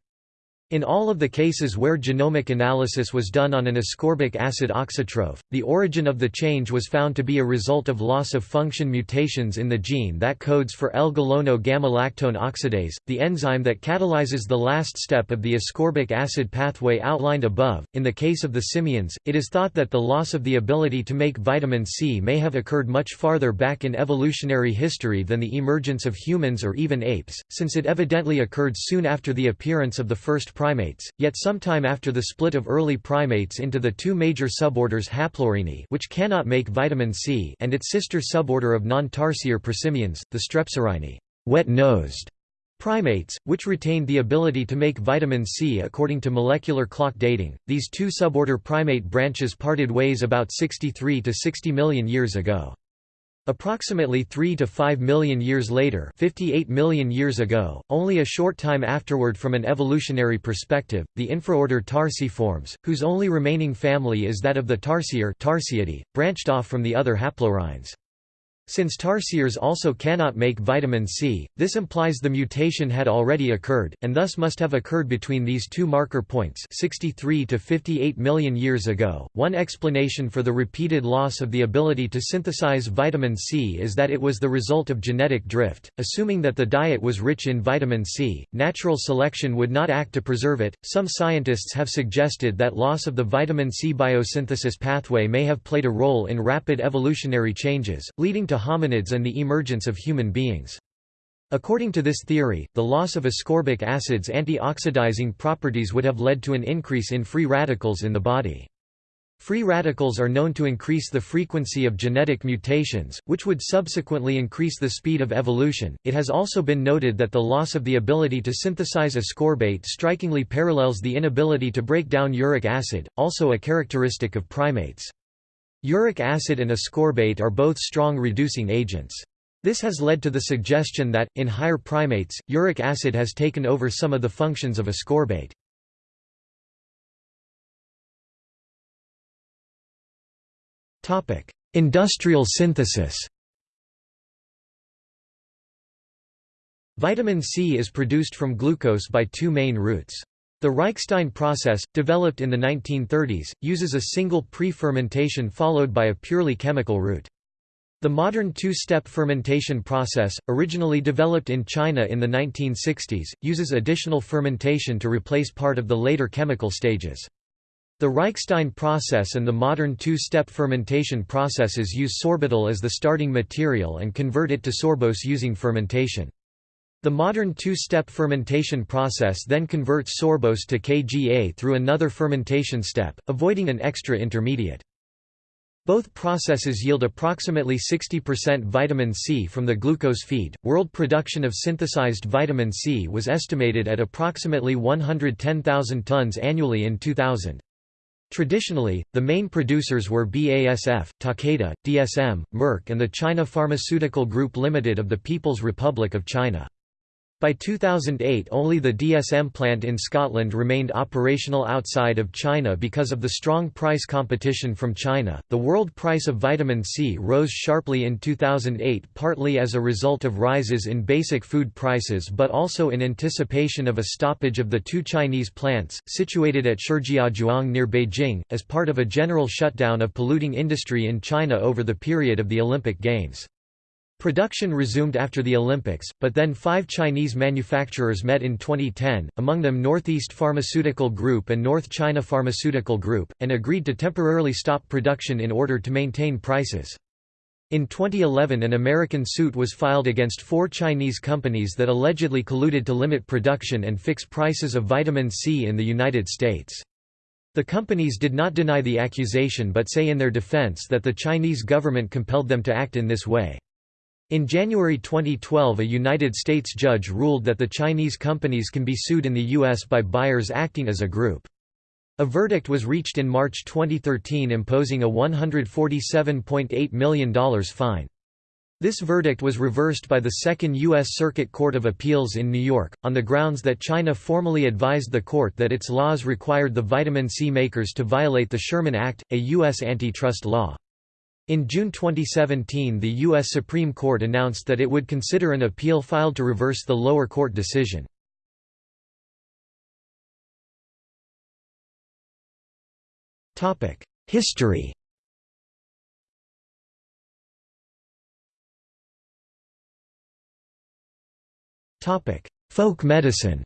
In all of the cases where genomic analysis was done on an ascorbic acid auxotroph, the origin of the change was found to be a result of loss of function mutations in the gene that codes for L-gulono-gamma-lactone oxidase, the enzyme that catalyzes the last step of the ascorbic acid pathway outlined above. In the case of the simians, it is thought that the loss of the ability to make vitamin C may have occurred much farther back in evolutionary history than the emergence of humans or even apes, since it evidently occurred soon after the appearance of the first primates, yet sometime after the split of early primates into the two major suborders Haplorhini which cannot make vitamin C and its sister suborder of non-tarsier prosimians, the Strepsirrhini wet-nosed primates, which retained the ability to make vitamin C according to molecular clock dating. These two suborder primate branches parted ways about 63 to 60 million years ago. Approximately 3 to 5 million years later 58 million years ago, only a short time afterward from an evolutionary perspective, the infraorder Tarsiiformes, whose only remaining family is that of the Tarsier Tarsiidae, branched off from the other haplorhines. Since tarsiers also cannot make vitamin C, this implies the mutation had already occurred, and thus must have occurred between these two marker points 63 to 58 million years ago. One explanation for the repeated loss of the ability to synthesize vitamin C is that it was the result of genetic drift. Assuming that the diet was rich in vitamin C, natural selection would not act to preserve it. Some scientists have suggested that loss of the vitamin C biosynthesis pathway may have played a role in rapid evolutionary changes, leading to to hominids and the emergence of human beings. According to this theory, the loss of ascorbic acid's antioxidizing properties would have led to an increase in free radicals in the body. Free radicals are known to increase the frequency of genetic mutations, which would subsequently increase the speed of evolution. It has also been noted that the loss of the ability to synthesize ascorbate strikingly parallels the inability to break down uric acid, also a characteristic of primates. Uric acid and ascorbate are both strong reducing agents. This has led to the suggestion that, in higher primates, uric acid has taken over some of the functions of ascorbate. Industrial synthesis Vitamin C is produced from glucose by two main routes. The Reichstein process, developed in the 1930s, uses a single pre-fermentation followed by a purely chemical route. The modern two-step fermentation process, originally developed in China in the 1960s, uses additional fermentation to replace part of the later chemical stages. The Reichstein process and the modern two-step fermentation processes use sorbitol as the starting material and convert it to sorbose using fermentation. The modern two-step fermentation process then converts sorbose to Kga through another fermentation step, avoiding an extra intermediate. Both processes yield approximately 60% vitamin C from the glucose feed. World production of synthesized vitamin C was estimated at approximately 110,000 tons annually in 2000. Traditionally, the main producers were BASF, Takeda, DSM, Merck and the China Pharmaceutical Group Limited of the People's Republic of China. By 2008 only the DSM plant in Scotland remained operational outside of China because of the strong price competition from China. The world price of vitamin C rose sharply in 2008 partly as a result of rises in basic food prices but also in anticipation of a stoppage of the two Chinese plants, situated at Shijiazhuang near Beijing, as part of a general shutdown of polluting industry in China over the period of the Olympic Games. Production resumed after the Olympics, but then five Chinese manufacturers met in 2010, among them Northeast Pharmaceutical Group and North China Pharmaceutical Group, and agreed to temporarily stop production in order to maintain prices. In 2011 an American suit was filed against four Chinese companies that allegedly colluded to limit production and fix prices of vitamin C in the United States. The companies did not deny the accusation but say in their defense that the Chinese government compelled them to act in this way. In January 2012 a United States judge ruled that the Chinese companies can be sued in the U.S. by buyers acting as a group. A verdict was reached in March 2013 imposing a $147.8 million fine. This verdict was reversed by the Second U.S. Circuit Court of Appeals in New York, on the grounds that China formally advised the court that its laws required the vitamin C makers to violate the Sherman Act, a U.S. antitrust law. In June 2017 the U.S. Supreme Court announced that it would consider an appeal filed to reverse the lower court decision. History Folk medicine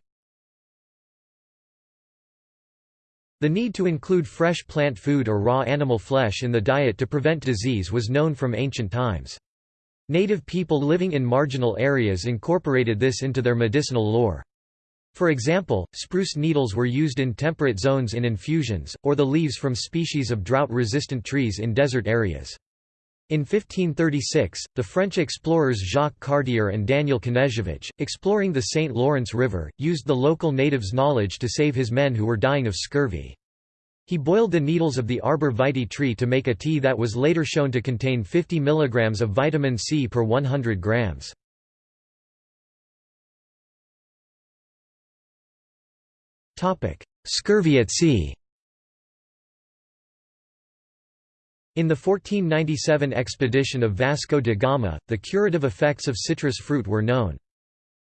The need to include fresh plant food or raw animal flesh in the diet to prevent disease was known from ancient times. Native people living in marginal areas incorporated this into their medicinal lore. For example, spruce needles were used in temperate zones in infusions, or the leaves from species of drought-resistant trees in desert areas. In 1536, the French explorers Jacques Cartier and Daniel Knežević, exploring the St. Lawrence River, used the local natives' knowledge to save his men who were dying of scurvy. He boiled the needles of the arbor vitae tree to make a tea that was later shown to contain 50 mg of vitamin C per 100 grams. Scurvy at sea In the 1497 expedition of Vasco da Gama, the curative effects of citrus fruit were known.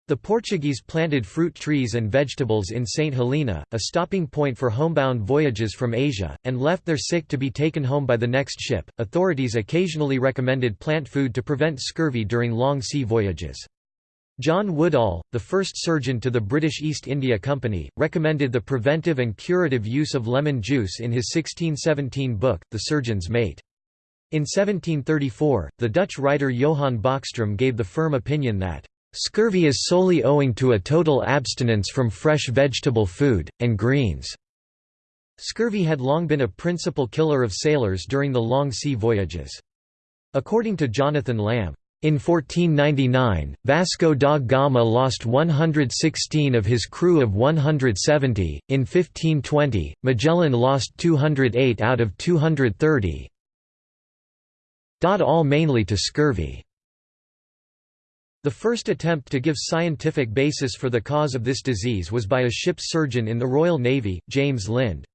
The Portuguese planted fruit trees and vegetables in St. Helena, a stopping point for homebound voyages from Asia, and left their sick to be taken home by the next ship. Authorities occasionally recommended plant food to prevent scurvy during long sea voyages. John Woodall, the first surgeon to the British East India Company, recommended the preventive and curative use of lemon juice in his 1617 book, The Surgeon's Mate. In 1734, the Dutch writer Johann Bachstrom gave the firm opinion that, "...scurvy is solely owing to a total abstinence from fresh vegetable food, and greens." Scurvy had long been a principal killer of sailors during the long sea voyages. According to Jonathan Lamb, in 1499, Vasco da Gama lost 116 of his crew of 170, in 1520, Magellan lost 208 out of 230, all mainly to scurvy. The first attempt to give scientific basis for the cause of this disease was by a ship's surgeon in the Royal Navy, James Lind.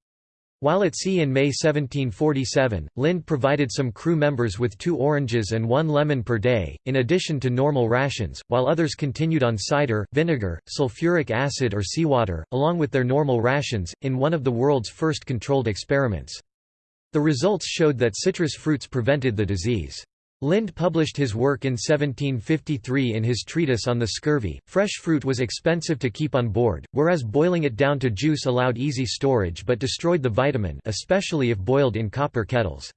While at sea in May 1747, Lind provided some crew members with two oranges and one lemon per day, in addition to normal rations, while others continued on cider, vinegar, sulfuric acid or seawater, along with their normal rations, in one of the world's first controlled experiments. The results showed that citrus fruits prevented the disease. Lind published his work in 1753 in his treatise on the scurvy. Fresh fruit was expensive to keep on board, whereas boiling it down to juice allowed easy storage but destroyed the vitamin, especially if boiled in copper kettles.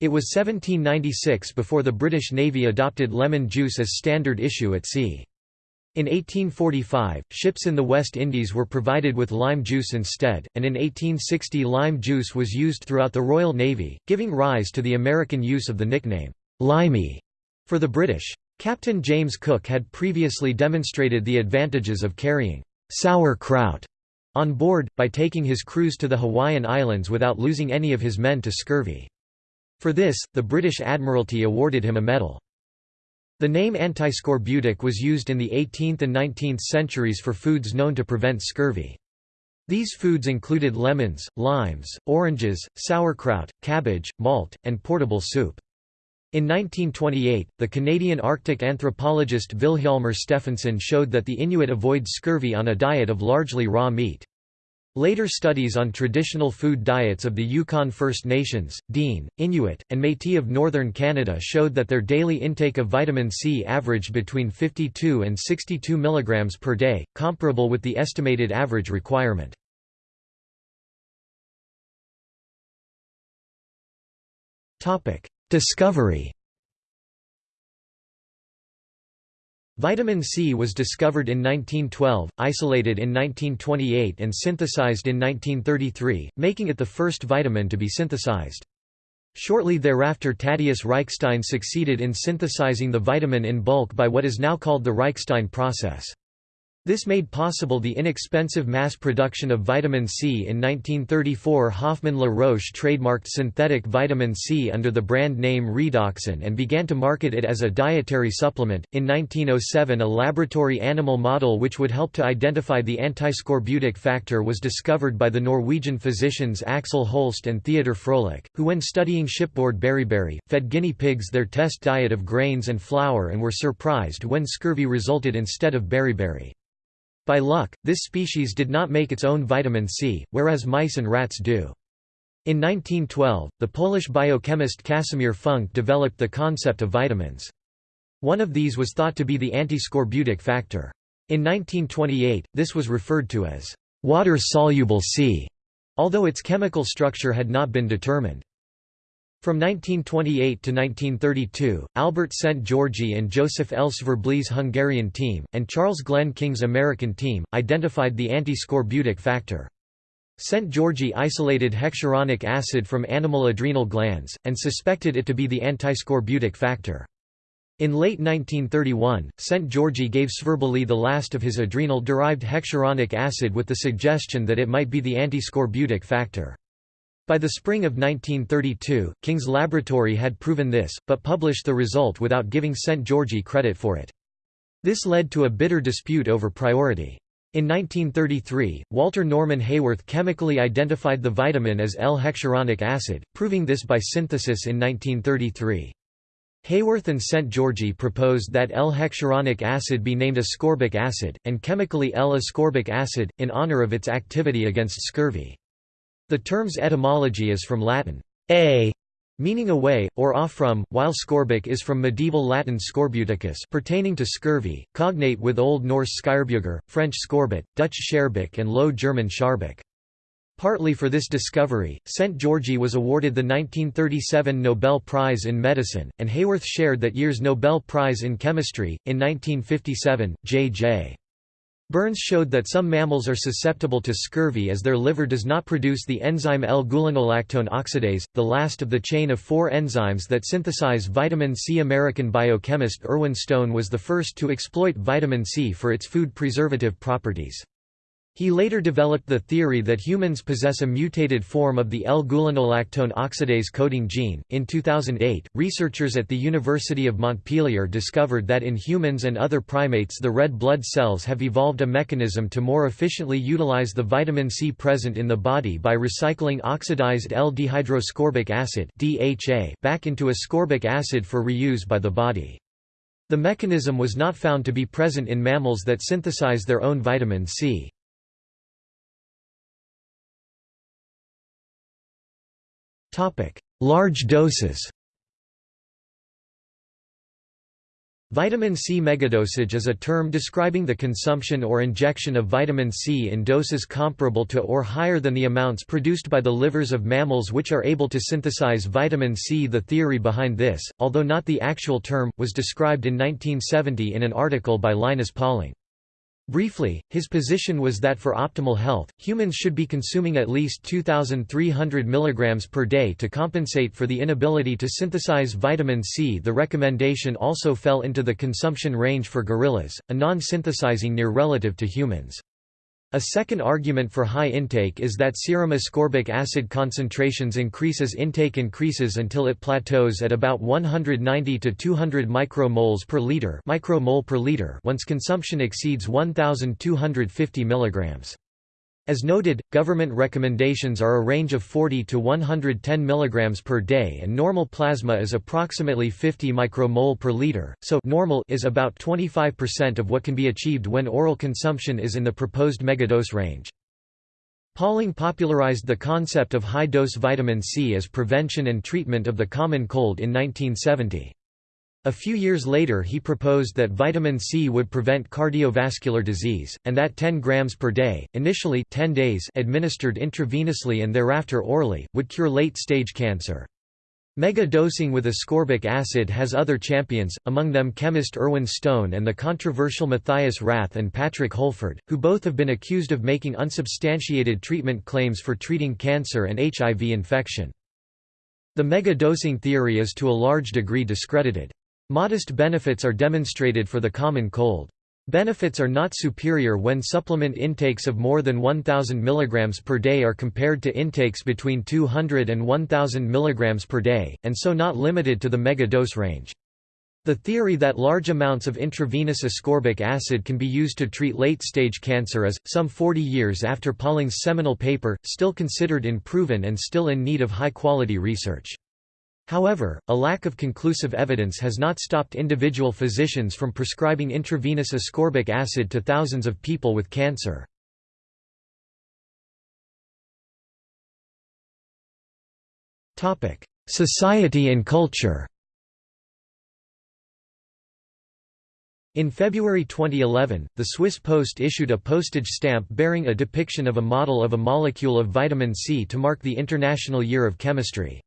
It was 1796 before the British Navy adopted lemon juice as standard issue at sea. In 1845, ships in the West Indies were provided with lime juice instead, and in 1860 lime juice was used throughout the Royal Navy, giving rise to the American use of the nickname, limey, for the British. Captain James Cook had previously demonstrated the advantages of carrying sour kraut on board, by taking his crews to the Hawaiian Islands without losing any of his men to scurvy. For this, the British Admiralty awarded him a medal. The name antiscorbutic was used in the 18th and 19th centuries for foods known to prevent scurvy. These foods included lemons, limes, oranges, sauerkraut, cabbage, malt, and portable soup. In 1928, the Canadian Arctic anthropologist Vilhjalmur Stefansson showed that the Inuit avoid scurvy on a diet of largely raw meat. Later studies on traditional food diets of the Yukon First Nations, Dene, Inuit, and Métis of northern Canada showed that their daily intake of vitamin C averaged between 52 and 62 mg per day, comparable with the estimated average requirement. Discovery Vitamin C was discovered in 1912, isolated in 1928 and synthesized in 1933, making it the first vitamin to be synthesized. Shortly thereafter Thaddeus Reichstein succeeded in synthesizing the vitamin in bulk by what is now called the Reichstein process. This made possible the inexpensive mass production of vitamin C. In 1934 Hoffman La Roche trademarked synthetic vitamin C under the brand name Redoxon and began to market it as a dietary supplement. In 1907 a laboratory animal model which would help to identify the antiscorbutic factor was discovered by the Norwegian physicians Axel Holst and Theodor Froelich, who when studying shipboard beriberi, fed guinea pigs their test diet of grains and flour and were surprised when scurvy resulted instead of beriberi. By luck, this species did not make its own vitamin C, whereas mice and rats do. In 1912, the Polish biochemist Casimir Funk developed the concept of vitamins. One of these was thought to be the antiscorbutic factor. In 1928, this was referred to as water-soluble C, although its chemical structure had not been determined. From 1928 to 1932, Albert Szent-Györgyi and Joseph L. Svirbely's Hungarian team, and Charles Glenn King's American team, identified the antiscorbutic factor. Szent-Györgyi isolated hexuronic acid from animal adrenal glands, and suspected it to be the antiscorbutic factor. In late 1931, Szent-Györgyi gave Svirbely the last of his adrenal-derived hexuronic acid with the suggestion that it might be the antiscorbutic factor. By the spring of 1932, King's laboratory had proven this, but published the result without giving Szent-Györgyi credit for it. This led to a bitter dispute over priority. In 1933, Walter Norman Haworth chemically identified the vitamin as L-hexuronic acid, proving this by synthesis in 1933. Haworth and Szent-Györgyi proposed that L-hexuronic acid be named ascorbic acid, and chemically L-ascorbic acid, in honor of its activity against scurvy. The term's etymology is from Latin, a, meaning away, or off from, while scorbic is from medieval Latin scorbuticus pertaining to scurvy, cognate with Old Norse skyrbuger, French scorbut, Dutch schaerbeek and Low German scharbeck. Partly for this discovery, Szent-Györgyi was awarded the 1937 Nobel Prize in Medicine, and Haworth shared that year's Nobel Prize in Chemistry. In 1957, J.J. Burns showed that some mammals are susceptible to scurvy as their liver does not produce the enzyme L-gulonolactone oxidase, the last of the chain of four enzymes that synthesize vitamin C. American biochemist Irwin Stone was the first to exploit vitamin C for its food preservative properties. He later developed the theory that humans possess a mutated form of the L-gulonolactone oxidase coding gene. In 2008, researchers at the University of Montpellier discovered that in humans and other primates the red blood cells have evolved a mechanism to more efficiently utilize the vitamin C present in the body by recycling oxidized L-dehydroascorbic acid (DHA) back into ascorbic acid for reuse by the body. The mechanism was not found to be present in mammals that synthesize their own vitamin C. Large doses Vitamin C megadosage is a term describing the consumption or injection of vitamin C in doses comparable to or higher than the amounts produced by the livers of mammals which are able to synthesize vitamin C. The theory behind this, although not the actual term, was described in 1970 in an article by Linus Pauling. Briefly, his position was that for optimal health, humans should be consuming at least 2,300 mg per day to compensate for the inability to synthesize vitamin C. The recommendation also fell into the consumption range for gorillas, a non-synthesizing near relative to humans. A second argument for high intake is that serum ascorbic acid concentrations increase as intake increases until it plateaus at about 190 to 200 micromoles per liter, micromole per liter once consumption exceeds 1250 milligrams. As noted, government recommendations are a range of 40 to 110 mg per day and normal plasma is approximately 50 micromole per liter, so normal is about 25% of what can be achieved when oral consumption is in the proposed megadose range. Pauling popularized the concept of high-dose vitamin C as prevention and treatment of the common cold in 1970. A few years later he proposed that vitamin C would prevent cardiovascular disease, and that 10 grams per day, initially 10 days administered intravenously and thereafter orally, would cure late-stage cancer. Mega-dosing with ascorbic acid has other champions, among them chemist Irwin Stone and the controversial Matthias Rath and Patrick Holford, who both have been accused of making unsubstantiated treatment claims for treating cancer and HIV infection. The mega-dosing theory is to a large degree discredited. Modest benefits are demonstrated for the common cold. Benefits are not superior when supplement intakes of more than 1000 mg per day are compared to intakes between 200 and 1000 mg per day, and so not limited to the mega-dose range. The theory that large amounts of intravenous ascorbic acid can be used to treat late-stage cancer is, some 40 years after Pauling's seminal paper, still considered unproven and still in need of high-quality research. However, a lack of conclusive evidence has not stopped individual physicians from prescribing intravenous ascorbic acid to thousands of people with cancer. Society and culture In February 2011, the Swiss Post issued a postage stamp bearing a depiction of a model of a molecule of vitamin C to mark the International Year of Chemistry.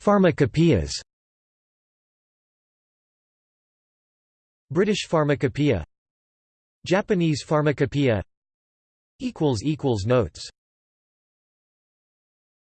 Pharmacopoeias British Pharmacopoeia Japanese Pharmacopoeia Notes